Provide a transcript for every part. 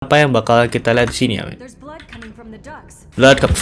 apa yang bakal kita lihat di sini ya? men? Blood coming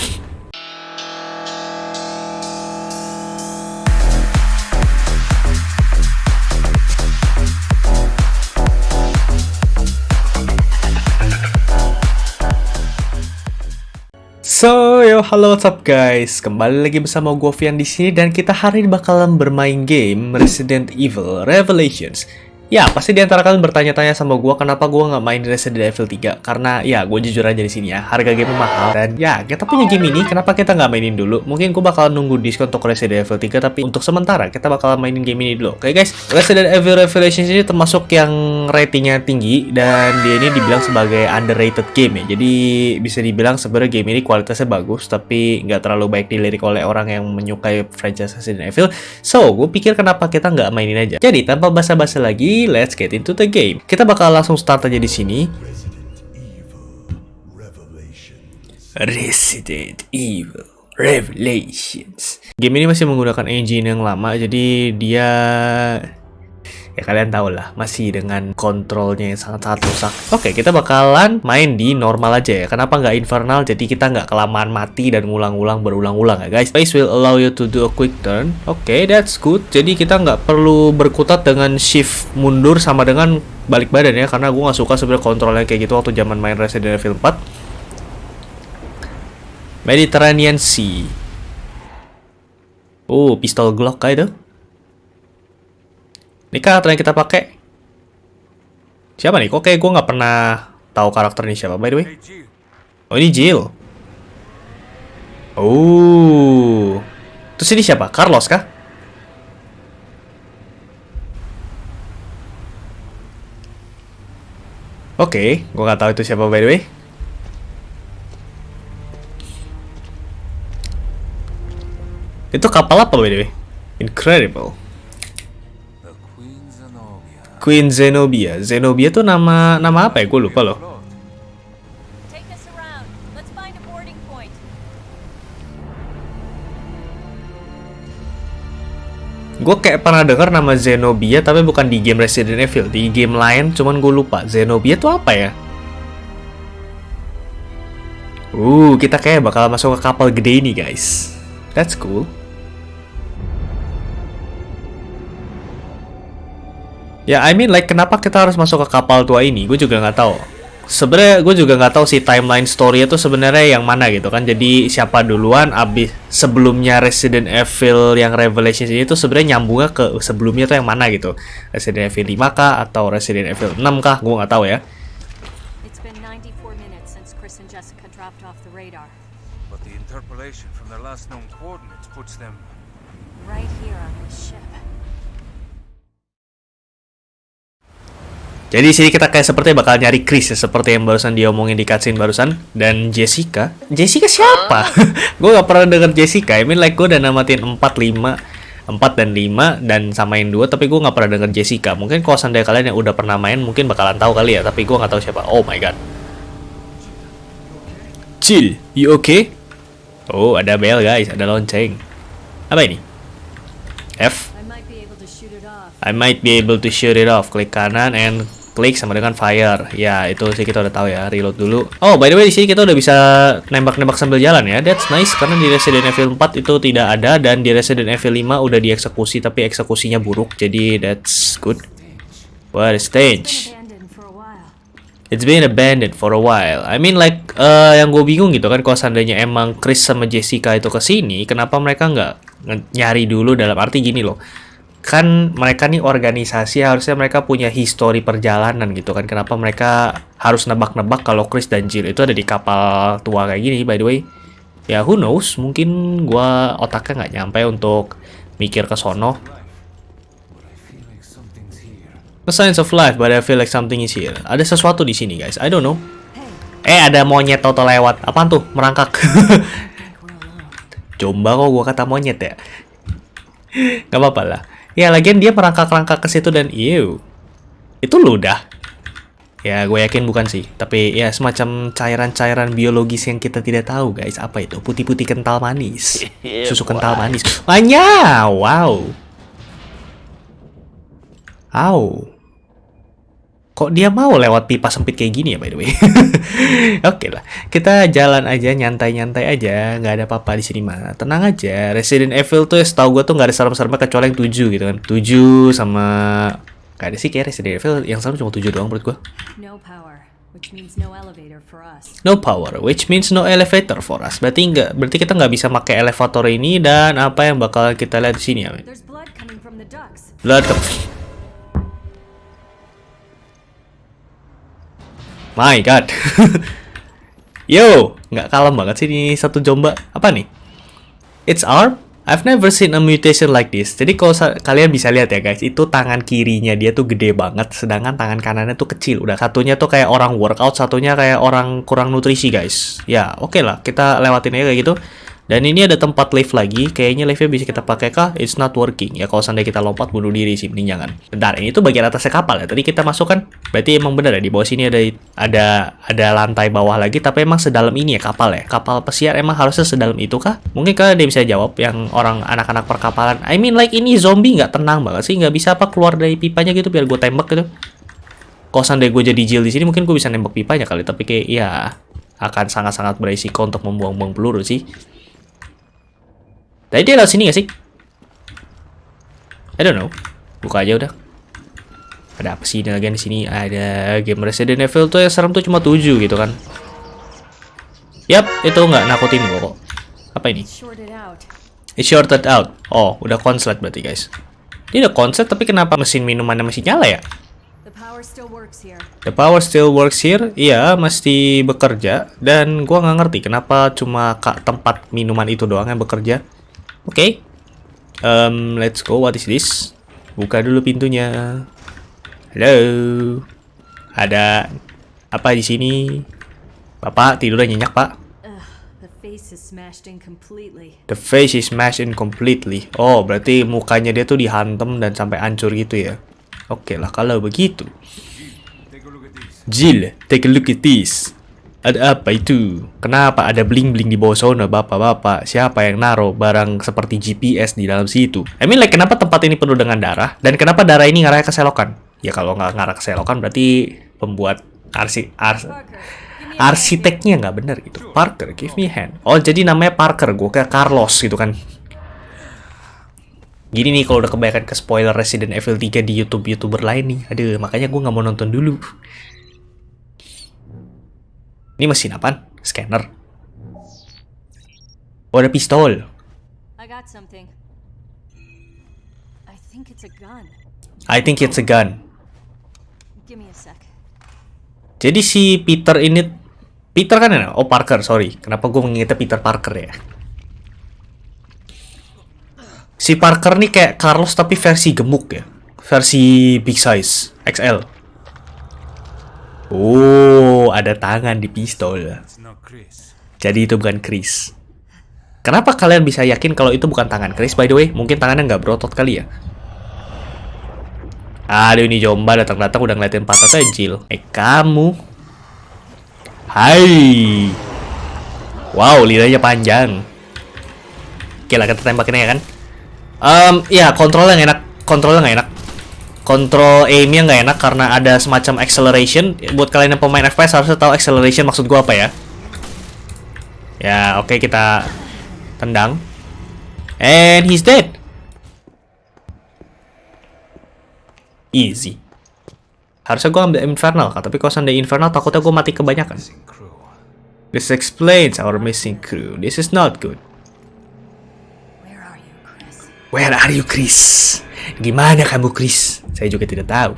So, yo, halo what's up guys? Kembali lagi bersama gue Vian di sini dan kita hari ini bakalan bermain game Resident Evil Revelations. Ya, pasti di antara kalian bertanya-tanya sama gue kenapa gue nggak main Resident Evil 3 Karena ya, gue jujur aja di sini ya, harga game mahal. Dan ya, kita punya game ini, kenapa kita nggak mainin dulu? Mungkin gue bakalan nunggu diskon untuk Resident Evil 3 Tapi untuk sementara, kita bakalan mainin game ini dulu. Oke guys, Resident Evil Revelations ini termasuk yang ratingnya tinggi Dan dia ini dibilang sebagai underrated game ya. Jadi bisa dibilang sebenarnya game ini kualitasnya bagus Tapi nggak terlalu baik dilirik oleh orang yang menyukai franchise Resident Evil. So, gue pikir kenapa kita nggak mainin aja. Jadi, tanpa basa-basi lagi, let's get into the game. Kita bakal langsung start aja di sini. Resident Evil Revelations. Game ini masih menggunakan engine yang lama, jadi dia ya kalian tahu lah masih dengan kontrolnya yang sangat-sangat rusak. Oke, kita bakalan main di normal aja ya. Kenapa nggak infernal? Jadi kita nggak kelamaan mati dan ngulang-ulang berulang-ulang ya guys. Space will allow you to do a quick turn. Oke, that's good. Jadi kita nggak perlu berkutat dengan shift mundur sama dengan balik badan ya. Karena gue nggak suka sebenarnya kontrolnya kayak gitu waktu zaman main Resident Evil 4. Mediterranean Sea. Oh, pistol Glock kah itu? Ini karakter yang kita pakai. Siapa nih? Kok kayak gue nggak pernah tahu karakter ini siapa, by the way? Oh, ini Jill. Oh. Terus ini siapa? Carlos kah? Oke, gue nggak tahu itu siapa by the way. Itu kapal apa by the way? Incredible. Queen Zenobia. Zenobia. Tuh nama nama apa ya? Gue lupa loh. Gue kayak pernah dengar nama Zenobia tapi bukan di game Resident Evil, di game lain cuman gue lupa. Zenobia tuh apa ya? Uh, kita kayak bakal masuk ke kapal gede ini, guys. That's cool. Ya, I mean like kenapa kita harus masuk ke kapal tua ini? Gue juga nggak tahu. Sebenarnya gue juga nggak tahu sih timeline story itu sebenarnya yang mana gitu kan. Jadi siapa duluan abis sebelumnya Resident Evil yang Revelations ini tuh sebenarnya nyambungnya ke sebelumnya tuh yang mana gitu. Resident Evil 5 kah atau Resident Evil 6 kah? Gue nggak tahu ya. It's been 94 minutes since Chris and Jessica dropped off the radar. But the interpolation from their last known coordinates puts them Right here on this ship. Jadi di sini kita kayak seperti bakal nyari Chris ya, seperti yang barusan dia omongin di cutscene barusan dan Jessica. Jessica siapa? gue gak pernah denger Jessica. I mean like gue udah namatin 4 5 4 dan 5 dan samain 2 tapi gue nggak pernah denger Jessica. Mungkin kalau seandainya kalian yang udah pernah main mungkin bakalan tahu kali ya, tapi gue nggak tahu siapa. Oh my god. Chill, you okay? Oh, ada bell guys, ada lonceng. Apa ini? F. I might be able to shoot it off. I might be able to shoot it off. Klik kanan and klik sama dengan fire. Ya, itu sih kita udah tahu ya. Reload dulu. Oh, by the way di sini kita udah bisa nembak-nembak sambil jalan ya. That's nice karena di Resident Evil 4 itu tidak ada dan di Resident Evil 5 udah dieksekusi tapi eksekusinya buruk. Jadi that's good. What a stage. It's been abandoned for a while. I mean like eh, yang gue bingung gitu kan kalau seandainya emang Chris sama Jessica itu ke sini, kenapa mereka nggak nyari dulu dalam arti gini loh. Kan mereka nih organisasi harusnya mereka punya histori perjalanan gitu kan. Kenapa mereka harus nebak-nebak kalau Chris dan Jill itu ada di kapal tua kayak gini by the way. Ya who knows, mungkin gua otaknya nggak nyampe untuk mikir ke sono. The signs of life, but I feel like something is here. Ada sesuatu di sini, guys. I don't know. Eh, ada monyet toto lewat. Apaan tuh? Merangkak. Coba kok gua kata monyet ya. Gak apa-apa lah. Ya, lagian dia merangkak-rangkak ke situ dan ew. Itu ludah. Ya, gue yakin bukan sih. Tapi ya semacam cairan-cairan biologis yang kita tidak tahu, guys. Apa itu? Putih-putih kental manis. Susu kental manis. Wanya! Wow. Au. Kok dia mau lewat pipa sempit kayak gini ya by the way? Oke lah, kita jalan aja nyantai-nyantai aja, nggak ada apa-apa di sini mah. Tenang aja. Resident Evil tuh setahu gue tuh nggak ada serem-seremnya kecuali yang 7 gitu kan. 7 sama Gak ada sih kayak Resident Evil yang serem cuma 7 doang menurut gue. No power, which means no elevator for us. No power, which means no elevator for us. Berarti nggak, berarti kita nggak bisa pakai elevator ini dan apa yang bakal kita lihat di sini ya? men? There's blood coming from the ducts. Blood. My God. Yo, nggak kalem banget sih ini satu jomba. Apa nih? It's arm? I've never seen a mutation like this. Jadi kalau kalian bisa lihat ya guys, itu tangan kirinya dia tuh gede banget, sedangkan tangan kanannya tuh kecil. Udah satunya tuh kayak orang workout, satunya kayak orang kurang nutrisi guys. Ya oke lah, kita lewatin aja kayak gitu. Dan ini ada tempat lift lagi, kayaknya liftnya bisa kita pakai kah? It's not working. Ya kalau seandainya kita lompat bunuh diri sih, mending jangan. Bentar, ini tuh bagian atasnya kapal ya. Tadi kita masuk kan, berarti emang bener ya di bawah sini ada ada ada lantai bawah lagi, tapi emang sedalam ini ya kapal ya. Kapal pesiar emang harusnya sedalam itu kah? Mungkin kalian ada bisa jawab yang orang anak-anak perkapalan. I mean like ini zombie nggak tenang banget sih, nggak bisa apa keluar dari pipanya gitu biar gue tembak gitu. Kalau seandainya gue jadi Jill di sini mungkin gue bisa nembak pipanya kali, tapi kayak ya akan sangat-sangat berisiko untuk membuang-buang peluru sih. Tadi dia lewat sini gak sih? I don't know. Buka aja udah. Ada apa sih ini lagi di sini? Ada game Resident Evil tuh yang serem tuh cuma 7 gitu kan. Yap, itu nggak nakutin gua kok. Apa ini? It's shorted out. Oh, udah konslet berarti guys. Ini udah konslet tapi kenapa mesin minumannya masih nyala ya? The power still works here. Iya, mesti bekerja. Dan gua nggak ngerti kenapa cuma kak tempat minuman itu doang yang bekerja. Oke. Um, let's go. What is this? Buka dulu pintunya. Halo. Ada apa di sini? Bapak tidur nyenyak, Pak. The face is smashed in completely. Oh, berarti mukanya dia tuh dihantem dan sampai hancur gitu ya. Oke lah, kalau begitu. Jill, take a look at this. Ada apa itu? Kenapa ada bling-bling di bawah sana, bapak-bapak? Siapa yang naruh barang seperti GPS di dalam situ? I mean, like, kenapa tempat ini penuh dengan darah? Dan kenapa darah ini ngarah ke selokan? Ya kalau nggak ngarah ke selokan berarti pembuat arsi, ars, arsiteknya nggak bener gitu. Parker, give me hand. Oh, jadi namanya Parker. Gue kayak Carlos gitu kan. Gini nih kalau udah kebanyakan ke spoiler Resident Evil 3 di YouTube-YouTuber lain nih. Aduh, makanya gue nggak mau nonton dulu. Ini mesin apaan? Scanner. Oh, ada pistol. I got something. I think it's a gun. I think it's a gun. Give me a sec. Jadi si Peter ini... Peter kan ya? Oh, Parker, sorry. Kenapa gue mengingatnya Peter Parker ya? Si Parker nih kayak Carlos tapi versi gemuk ya. Versi big size, XL. Oh, ada tangan di pistol. Jadi itu bukan Chris. Kenapa kalian bisa yakin kalau itu bukan tangan Chris by the way? Mungkin tangannya nggak berotot kali ya? Aduh ini Jomba datang-datang udah ngeliatin patah Jill. Eh kamu. Hai. Wow, lidahnya panjang. Oke lah kita tembakin aja kan. Em, ya kontrolnya nggak enak. Kontrolnya nggak enak. Kontrol aimnya nggak enak karena ada semacam acceleration. Buat kalian yang pemain FPS harusnya tahu acceleration maksud gua apa ya. Ya, oke kita tendang. And he's dead. Easy. Harusnya gua ambil Infernal, kan? tapi kalau seandainya Infernal takutnya gua mati kebanyakan. This explains our missing crew. This is not good. Where are you, Chris? Where are you, Chris? Gimana kamu, Chris? Saya juga tidak tahu.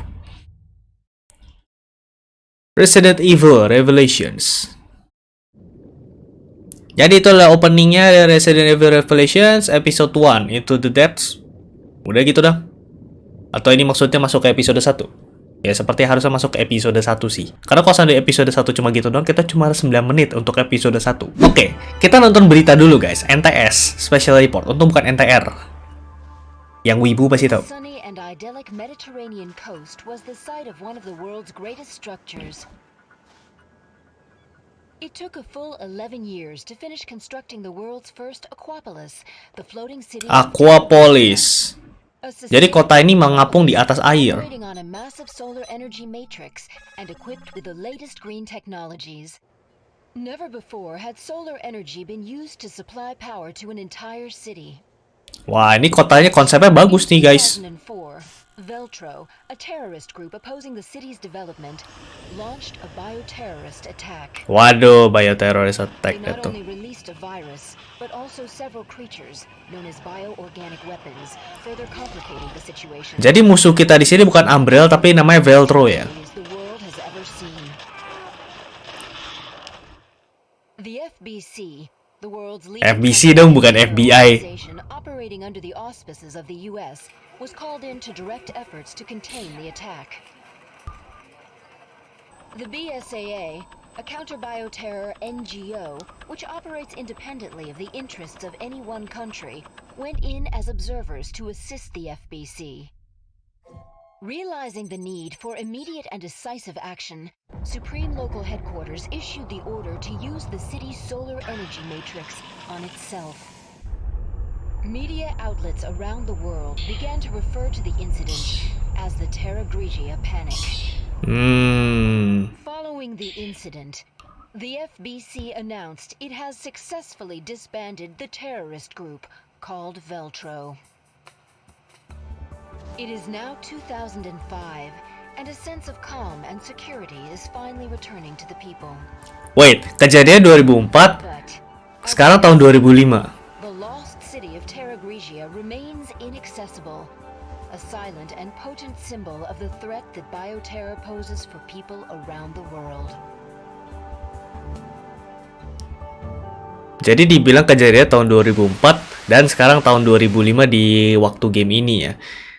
Resident Evil Revelations. Jadi itulah openingnya dari Resident Evil Revelations episode 1 Into the Depths. Udah gitu dah. Atau ini maksudnya masuk ke episode 1? Ya seperti harusnya masuk ke episode 1 sih. Karena kalau seandainya episode 1 cuma gitu doang, kita cuma 9 menit untuk episode 1. Oke, kita nonton berita dulu guys. NTS, Special Report. Untung bukan NTR. Yang wibu pasti tahu. and idyllic Mediterranean coast was the site of one of the world's greatest structures. It took a full 11 years to finish constructing the world's first Aquapolis, the floating city. Aquapolis. Jadi kota ini mengapung di atas air. Never before had solar energy been used to supply power to an entire city. Wah, ini kotanya konsepnya bagus nih, guys. 2004, Veltro, a terrorist group opposing the city's development, launched a bioterrorist attack. Waduh, bioterrorist They attack not itu. only released a virus, but also several creatures known as bioorganic weapons, further complicating the situation. Jadi musuh kita di sini bukan Umbrella tapi namanya Veltro ya. the FBC, the world's leading FBC dong, bukan FBI. operating under the auspices of the US, was called in to direct efforts to contain the attack. The BSAA, a counter-bioterror NGO, which operates independently of the interests of any one country, went in as observers to assist the FBC. Realizing the need for immediate and decisive action, Supreme Local Headquarters issued the order to use the city's solar energy matrix on itself. Media outlets around the world began to refer to the incident as the Terra Grigia Panic. Hmm. Following the incident, the FBC announced it has successfully disbanded the terrorist group called Veltro. It is now 2005, and a sense of calm and security is finally returning to the people. Wait, kejadian 2004, But sekarang tahun 2005. Inaccessible, a silent and potent symbol of the threat that bioterror poses for people around the world. Jadi dibilang kejadian tahun 2004 dan sekarang tahun 2005 di waktu game ini ya.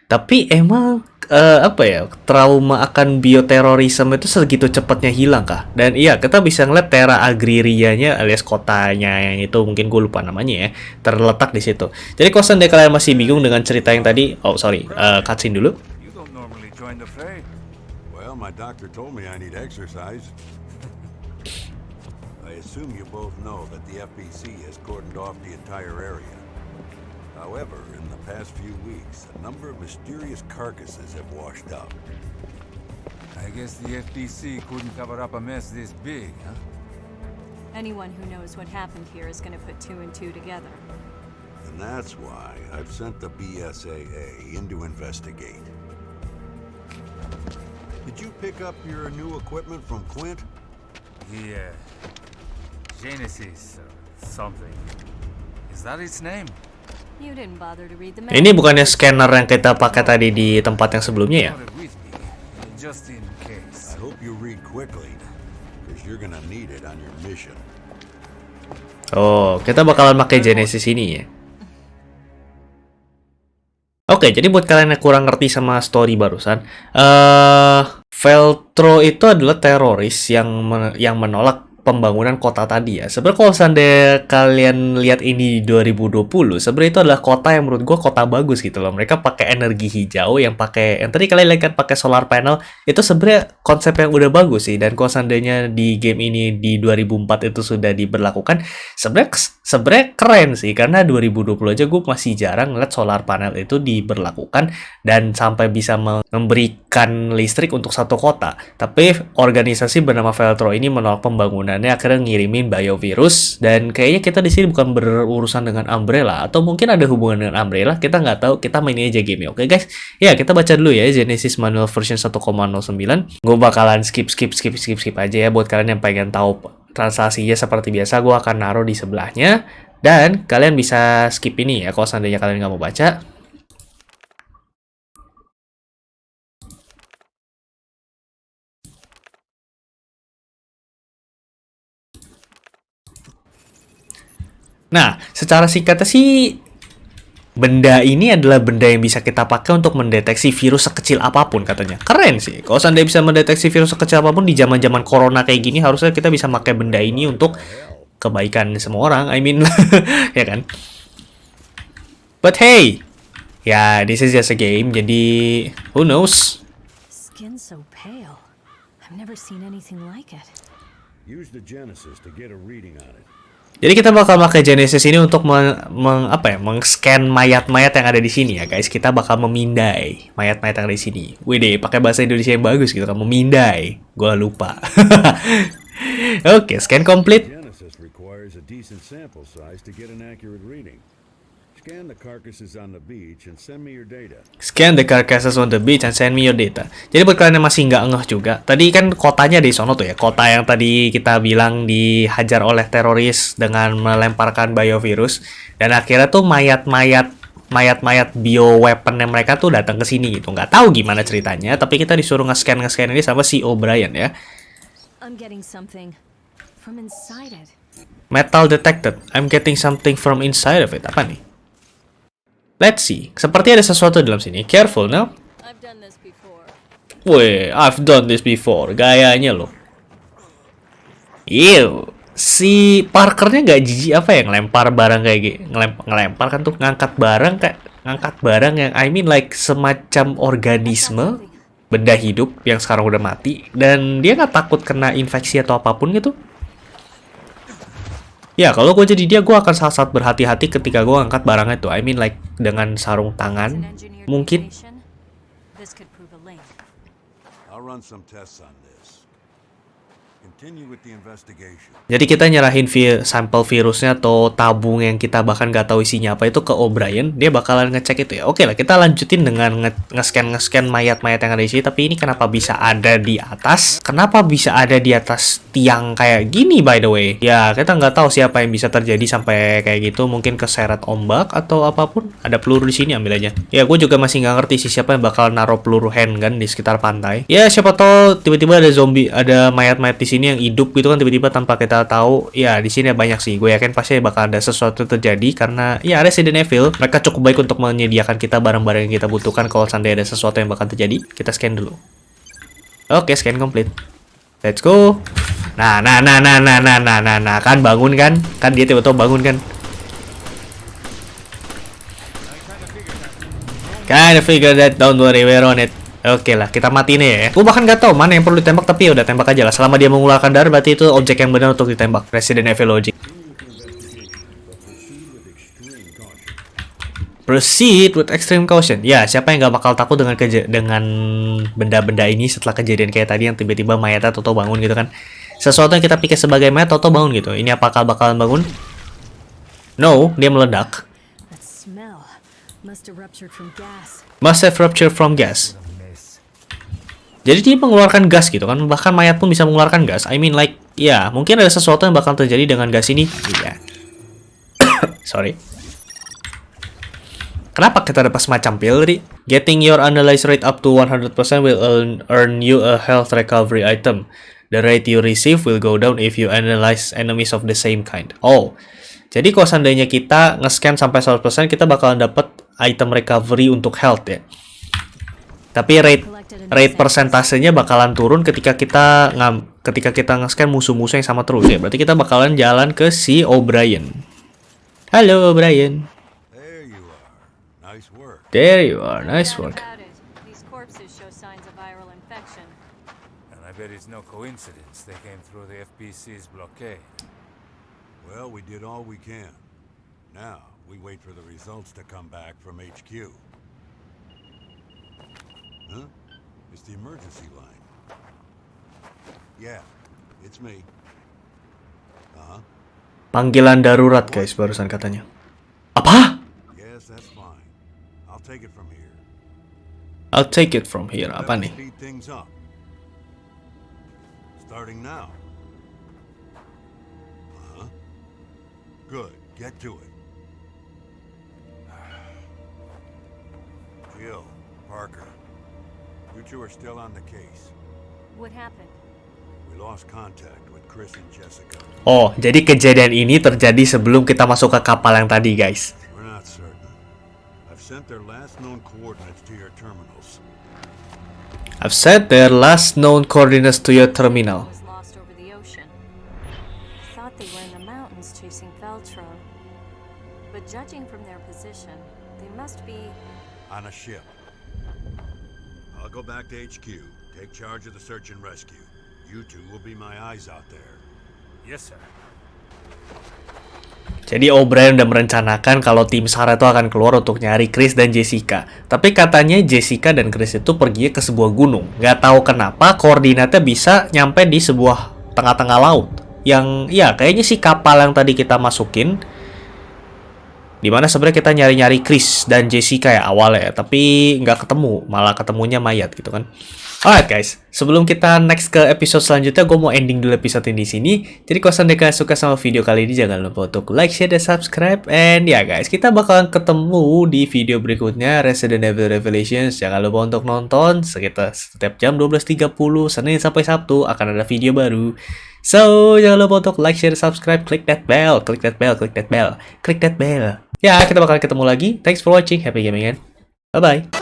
Tapi emang eh, apa ya trauma akan bioterorisme itu segitu cepatnya hilang kah? Dan iya kita bisa ngeliat Terra Agririanya alias kotanya yang itu mungkin gue lupa namanya ya terletak di situ. Jadi kalau seandainya kalian masih bingung dengan cerita yang tadi, oh sorry, eh, cutscene dulu. Well, my doctor told me I need exercise. I assume you both know that the FBC has cordoned off the entire area. However, in the past few weeks, a number of mysterious carcasses have washed up. I guess the FBC couldn't cover up a mess this big, huh? Anyone who knows what happened here is going to put two and two together. And that's why I've sent the BSAA in to investigate. Did you pick up your new equipment from Quint? The, uh, Genesis or something. Is that its name? Ini manual. bukannya scanner yang kita pakai tadi di tempat yang sebelumnya ya? Got it with me, just in I case. hope you read quickly, because you're gonna need it on your mission. Oh, kita bakalan pakai Genesis ini ya. Oke, jadi buat kalian yang kurang ngerti sama story barusan, eh Veltro itu adalah teroris yang men- yang menolak pembangunan kota tadi ya. Sebenarnya kalau seandainya kalian lihat ini di 2020, sebenarnya itu adalah kota yang menurut gua kota bagus gitu loh. Mereka pakai energi hijau yang pakai yang tadi kalian lihat kan pakai solar panel, itu sebenarnya konsep yang udah bagus sih. Dan kalau seandainya di game ini di 2004 itu sudah diberlakukan, sebenarnya sebenarnya keren sih karena 2020 aja gue masih jarang ngeliat solar panel itu diberlakukan dan sampai bisa memberikan listrik untuk satu kota. Tapi organisasi bernama Veltro ini menolak pembangunannya akhirnya ngirimin biovirus dan kayaknya kita di sini bukan berurusan dengan Umbrella atau mungkin ada hubungan dengan Umbrella kita nggak tahu kita main aja game oke guys? Ya kita baca dulu ya Genesis Manual version 1.09 gue bakalan skip skip skip skip skip aja ya buat kalian yang pengen tahu translasinya seperti biasa gue akan naruh di sebelahnya. Dan kalian bisa skip ini ya kalau seandainya kalian nggak mau baca Nah, secara singkatnya sih benda ini adalah benda yang bisa kita pakai untuk mendeteksi virus sekecil apa pun katanya. Keren sih. Kalau seandainya bisa mendeteksi virus sekecil apa pun di zaman-zaman corona kayak gini, harusnya kita bisa pakai benda ini untuk kebaikan semua orang. I mean, ya kan? But hey, ya this is just a game, jadi who knows? Skin so pale. I've never seen anything like it. Use the Genesis to get a reading on it. Jadi kita bakal pakai Genesis ini untuk meng, meng- apa ya, meng-scan mayat-mayat yang ada di sini ya guys. Kita bakal memindai mayat-mayat yang ada di sini. Wih pakai bahasa Indonesia yang bagus gitu kan, memindai. Gua lupa. Oke, scan complete. Scan the carcasses on the beach and send me your data. Scan the carcasses on the beach and send me your data. Jadi buat kalian yang masih nggak ngeh juga, tadi kan kotanya di sono tuh ya, kota yang tadi kita bilang dihajar oleh teroris dengan melemparkan biovirus, dan akhirnya tuh mayat-mayat mayat-mayat bioweapon yang mereka tuh datang ke sini gitu. Nggak tahu gimana ceritanya, tapi kita disuruh nge-scan nge-scan ini sama si O'Brien ya. I'm getting something from inside it. Metal detected. I'm getting something from inside of it. Apa nih? Let's see. Seperti ada sesuatu dalam sini. Careful, no? I've done this before. Weh, I've done this before. Gayanya loh. Ew. Si Parkernya nggak jijik apa ya ngelempar barang kayak gitu. Ngelempar, ngelempar kan tuh ngangkat barang kayak ngangkat barang yang I mean like semacam organisme benda hidup yang sekarang udah mati dan dia nggak takut kena infeksi atau apa pun gitu. Ya, kalau gue jadi dia, gue akan sangat-sangat berhati-hati ketika gue angkat barangnya tuh. I mean like dengan sarung tangan, mungkin. I'll run some tests on this. Continue with the investigation. Jadi kita nyerahin vi- sampel virusnya atau tabung yang kita bahkan nggak tahu isinya apa itu ke O'Brien, dia bakalan ngecek itu ya. Oke lah, kita lanjutin dengan nge- nge-scan nge-scan mayat-mayat yang ada di sini. Tapi ini kenapa bisa ada di atas? Kenapa bisa ada di atas tiang kayak gini by the way? Ya kita nggak tahu siapa yang bisa terjadi sampai kayak gitu. Mungkin keseret ombak atau apa pun. Ada peluru di sini ambil aja. Ya gue juga masih nggak ngerti sih siapa yang bakal naruh peluru handgun di sekitar pantai. Ya siapa tahu tiba-tiba ada zombie, ada mayat-mayat di sini yang hidup gitu kan tiba-tiba tanpa kita tahu. Ya di sini banyak sih. Gue yakin pasti bakal ada sesuatu terjadi karena ya Resident Evil mereka cukup baik untuk menyediakan kita barang-barang yang kita butuhkan kalau seandainya ada sesuatu yang bakal terjadi. Kita scan dulu. Oke, scan complete. Let's go. Nah, nah, nah, nah, nah, nah, nah, nah, nah, kan bangun kan? Kan dia tiba-tiba bangun kan? Kinda figure that, don't worry, we're on it. Oke lah, kita mati nih ya. Gue bahkan gak tahu mana yang perlu ditembak, tapi ya udah tembak aja lah. Selama dia mengeluarkan darah, berarti itu objek yang benar untuk ditembak. Resident Evil Logic. Proceed with extreme caution. Ya, siapa yang gak bakal takut dengan dengan benda-benda ini setelah kejadian kayak tadi yang tiba-tiba mayatnya Toto bangun gitu kan. Sesuatu yang kita pikir sebagai mayat Toto bangun gitu. Ini apakah bakalan bangun? No, dia meledak. Must have ruptured from gas. Must have ruptured from gas. Jadi dia mengeluarkan gas gitu kan. Bahkan mayat pun bisa mengeluarkan gas. I mean like, ya mungkin ada sesuatu yang bakal terjadi dengan gas ini. Iya. Sorry. Kenapa kita dapat semacam pil tadi? Getting your analyze rate up to 100% will earn, earn you a health recovery item. The rate you receive will go down if you analyze enemies of the same kind. Oh, jadi kalau seandainya kita nge-scan sampai 100%, kita bakalan dapat item recovery untuk health ya. Tapi rate rate persentasenya bakalan turun ketika kita ngam, ketika kita nge-scan musuh-musuh yang sama terus ya. Berarti kita bakalan jalan ke si O'Brien. Halo O'Brien. There you are. Nice work. There you are. Nice doubt work. about it. These corpses show signs of viral infection. And I bet it's no coincidence they came through the FBC's blockade. Well, we did all we can. Now, we wait for the results to come back from HQ. Huh? It's the emergency line. Yeah, it's me. Uh-huh. Panggilan darurat guys barusan katanya. Apa? Yes, that's fine. I'll take it from here. I'll take it from here. Apa nih? Starting now. Uh-huh. Good. Get to it. Jill, Parker, you two are still on the case. What happened? We lost contact with Chris and Jessica. Oh, jadi kejadian ini terjadi sebelum kita masuk ke kapal yang tadi guys. We're not certain. I've sent their last known coordinates to your terminals. I've set their last known coordinates to your terminal. Lost over the ocean. Thought they were in the mountains chasing Veltro. But judging from their position, they must be On a ship. I'll go back to HQ, take charge of the search and rescue. You two will be my eyes out there. Yes, sir. Jadi O'Brien udah merencanakan kalau tim Sarah itu akan keluar untuk nyari Chris dan Jessica. Tapi katanya Jessica dan Chris itu pergi ke sebuah gunung. Nggak tahu kenapa koordinatnya bisa nyampe di sebuah tengah-tengah laut. Yang ya kayaknya sih kapal yang tadi kita masukin. Di mana sebenarnya kita nyari-nyari Chris dan Jessica ya awalnya, tapi nggak ketemu, malah ketemunya mayat gitu kan. Alright guys, sebelum kita next ke episode selanjutnya, gue mau ending dulu episode ini di sini. Jadi kalau kalian suka sama video kali ini, jangan lupa untuk like, share, dan subscribe. And ya guys, kita bakalan ketemu di video berikutnya, Resident Evil Revelations. Jangan lupa untuk nonton, sekitar setiap jam 12.30, Senin sampai Sabtu, akan ada video baru. So, jangan lupa untuk like, share, subscribe, click that bell, click that bell, click that bell, click that bell. Ya, kita bakal ketemu lagi. Thanks for watching, happy gaming, and bye-bye.